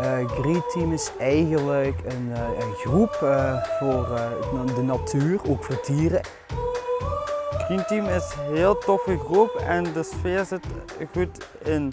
Eh, uh, Green Team is eigenlijk een, uh, een groep uh, voor de natuur, ook voor dieren. Green Team is een heel toffe groep en de sfeer zit goed in.